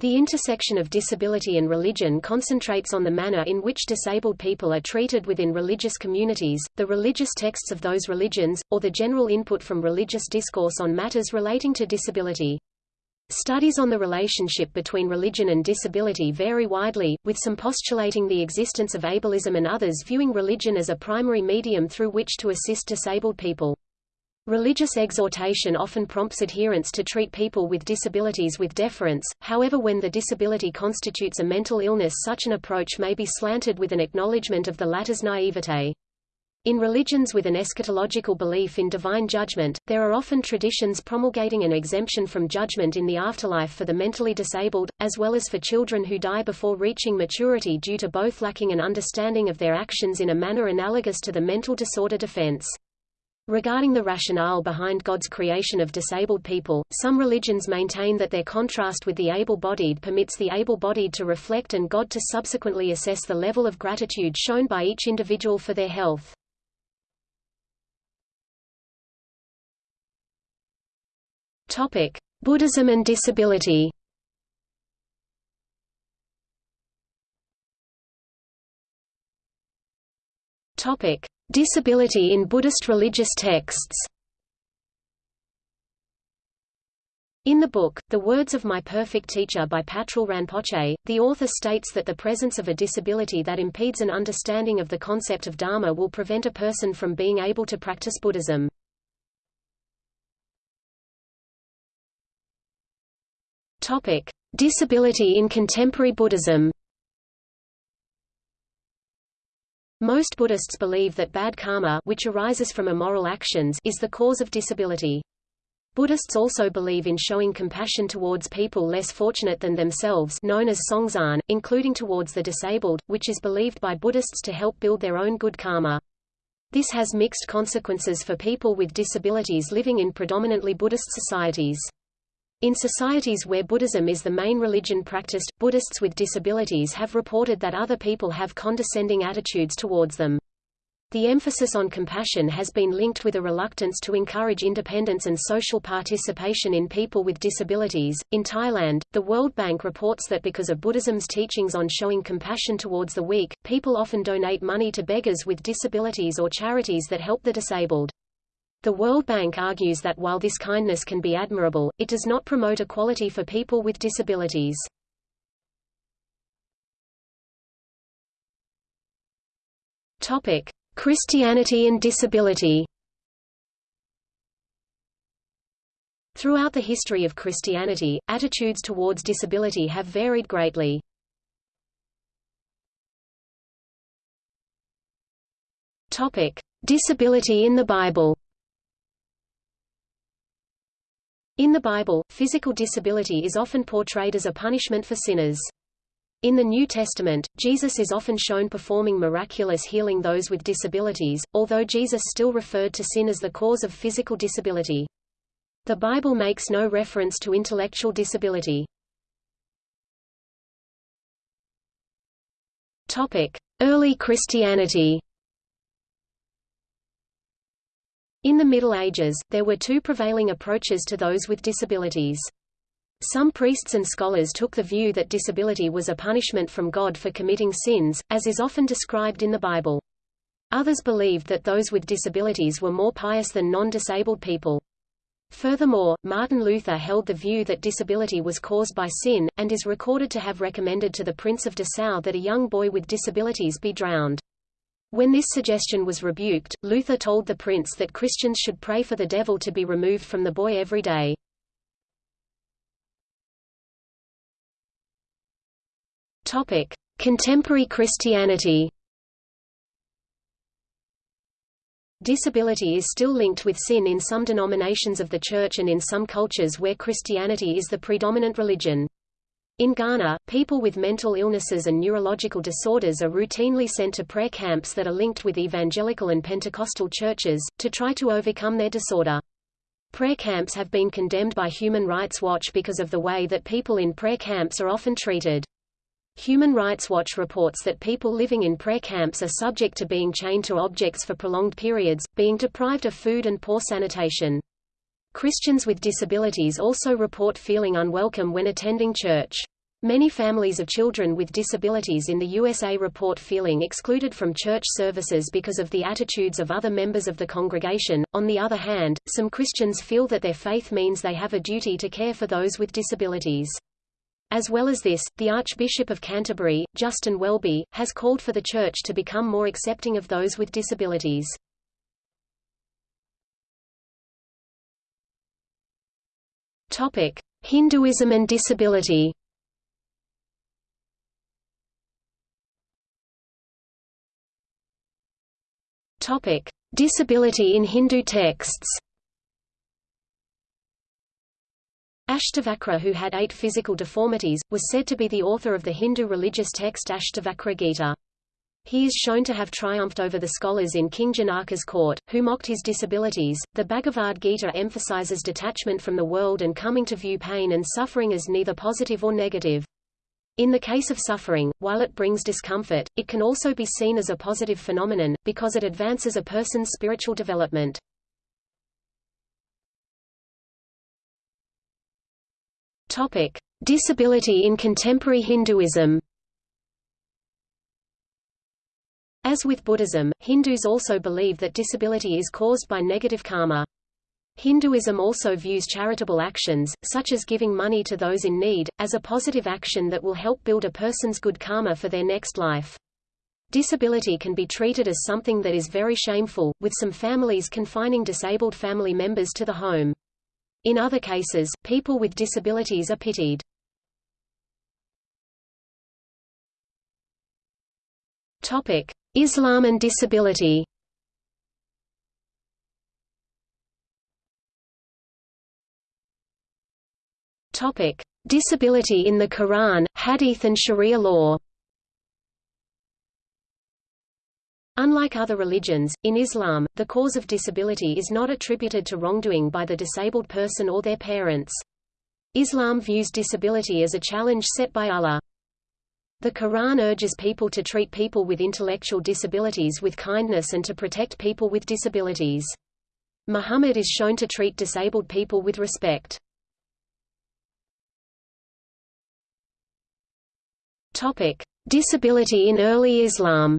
The intersection of disability and religion concentrates on the manner in which disabled people are treated within religious communities, the religious texts of those religions, or the general input from religious discourse on matters relating to disability. Studies on the relationship between religion and disability vary widely, with some postulating the existence of ableism and others viewing religion as a primary medium through which to assist disabled people. Religious exhortation often prompts adherents to treat people with disabilities with deference, however when the disability constitutes a mental illness such an approach may be slanted with an acknowledgement of the latter's naivete. In religions with an eschatological belief in divine judgment, there are often traditions promulgating an exemption from judgment in the afterlife for the mentally disabled, as well as for children who die before reaching maturity due to both lacking an understanding of their actions in a manner analogous to the mental disorder defense. Regarding the rationale behind God's creation of disabled people, some religions maintain that their contrast with the able-bodied permits the able-bodied to reflect and God to subsequently assess the level of gratitude shown by each individual for their health. Topic: Buddhism and disability. Topic: Disability in Buddhist religious texts In the book, The Words of My Perfect Teacher by Patrul Rinpoche, the author states that the presence of a disability that impedes an understanding of the concept of Dharma will prevent a person from being able to practice Buddhism. Topic: Disability in contemporary Buddhism Most Buddhists believe that bad karma which arises from immoral actions is the cause of disability. Buddhists also believe in showing compassion towards people less fortunate than themselves known as songzan, including towards the disabled, which is believed by Buddhists to help build their own good karma. This has mixed consequences for people with disabilities living in predominantly Buddhist societies. In societies where Buddhism is the main religion practiced, Buddhists with disabilities have reported that other people have condescending attitudes towards them. The emphasis on compassion has been linked with a reluctance to encourage independence and social participation in people with disabilities. In Thailand, the World Bank reports that because of Buddhism's teachings on showing compassion towards the weak, people often donate money to beggars with disabilities or charities that help the disabled. The World Bank argues that while this kindness can be admirable, it does not promote equality for people with disabilities. Topic: Christianity and disability. Throughout the history of Christianity, attitudes towards disability have varied greatly. Topic: Disability in the Bible. In the Bible, physical disability is often portrayed as a punishment for sinners. In the New Testament, Jesus is often shown performing miraculous healing those with disabilities, although Jesus still referred to sin as the cause of physical disability. The Bible makes no reference to intellectual disability. Early Christianity. In the Middle Ages, there were two prevailing approaches to those with disabilities. Some priests and scholars took the view that disability was a punishment from God for committing sins, as is often described in the Bible. Others believed that those with disabilities were more pious than non-disabled people. Furthermore, Martin Luther held the view that disability was caused by sin, and is recorded to have recommended to the Prince of Dessau that a young boy with disabilities be drowned. When this suggestion was rebuked, Luther told the prince that Christians should pray for the devil to be removed from the boy every day. Topic: Contemporary Christianity. Disability is still linked with sin in some denominations of the Church and in some cultures where Christianity is the predominant religion. In Ghana, people with mental illnesses and neurological disorders are routinely sent to prayer camps that are linked with evangelical and Pentecostal churches, to try to overcome their disorder. Prayer camps have been condemned by Human Rights Watch because of the way that people in prayer camps are often treated. Human Rights Watch reports that people living in prayer camps are subject to being chained to objects for prolonged periods, being deprived of food and poor sanitation. Christians with disabilities also report feeling unwelcome when attending church. Many families of children with disabilities in the USA report feeling excluded from church services because of the attitudes of other members of the congregation. On the other hand, some Christians feel that their faith means they have a duty to care for those with disabilities. As well as this, the Archbishop of Canterbury, Justin Welby, has called for the Church to become more accepting of those with disabilities. Hinduism and disability Topic: Disability in Hindu texts. Ashtavakra who had eight physical deformities, was said to be the author of the Hindu religious text Ashtavakra Gita. He is shown to have triumphed over the scholars in King Janaka's court, who mocked his disabilities. The Bhagavad Gita emphasizes detachment from the world and coming to view pain and suffering as neither positive or negative. In the case of suffering, while it brings discomfort, it can also be seen as a positive phenomenon, because it advances a person's spiritual development. Topic. Disability in contemporary Hinduism As with Buddhism, Hindus also believe that disability is caused by negative karma. Hinduism also views charitable actions, such as giving money to those in need, as a positive action that will help build a person's good karma for their next life. Disability can be treated as something that is very shameful, with some families confining disabled family members to the home. In other cases, people with disabilities are pitied. Islam and disability Topic: Disability in the Quran, Hadith and Sharia law. Unlike other religions, in Islam, the cause of disability is not attributed to wrongdoing by the disabled person or their parents. Islam views disability as a challenge set by Allah. The Quran urges people to treat people with intellectual disabilities with kindness and to protect people with disabilities. Muhammad is shown to treat disabled people with respect. Topic: Disability in early Islam.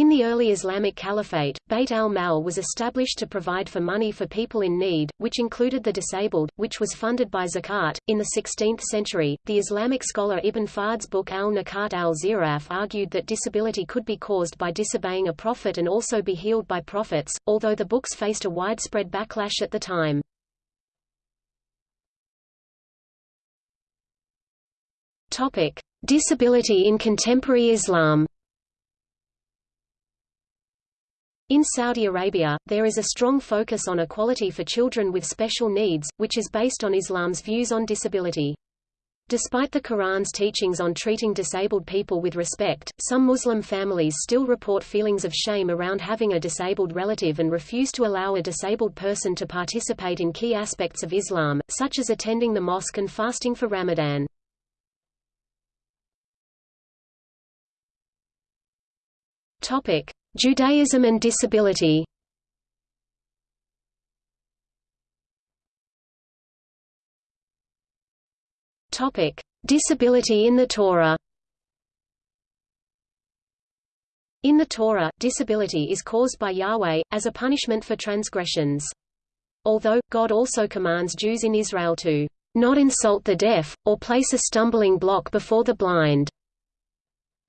In the early Islamic Caliphate, Bayt al-Mal was established to provide for money for people in need, which included the disabled, which was funded by zakat. In the 16th century, the Islamic scholar Ibn Fahd's book al-Nakat al-Ziraf argued that disability could be caused by disobeying a prophet and also be healed by prophets, although the books faced a widespread backlash at the time. Topic: Disability in contemporary Islam. In Saudi Arabia, there is a strong focus on equality for children with special needs, which is based on Islam's views on disability. Despite the Quran's teachings on treating disabled people with respect, some Muslim families still report feelings of shame around having a disabled relative and refuse to allow a disabled person to participate in key aspects of Islam, such as attending the mosque and fasting for Ramadan. Topic: Judaism and disability. Disability in the Torah. In the Torah, disability is caused by Yahweh, as a punishment for transgressions. Although, God also commands Jews in Israel to not insult the deaf, or place a stumbling block before the blind.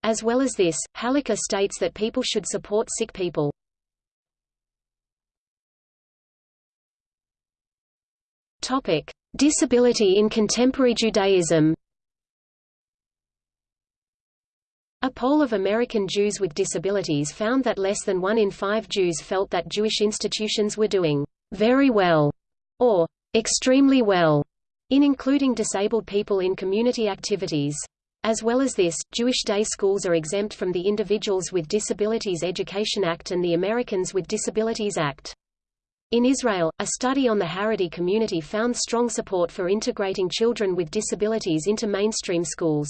As well as this, Halakha states that people should support sick people. Topic: Disability in contemporary Judaism. A poll of American Jews with disabilities found that less than one in five Jews felt that Jewish institutions were doing very well or extremely well in including disabled people in community activities. As well as this, Jewish day schools are exempt from the Individuals with Disabilities Education Act and the Americans with Disabilities Act. In Israel, a study on the Haredi community found strong support for integrating children with disabilities into mainstream schools.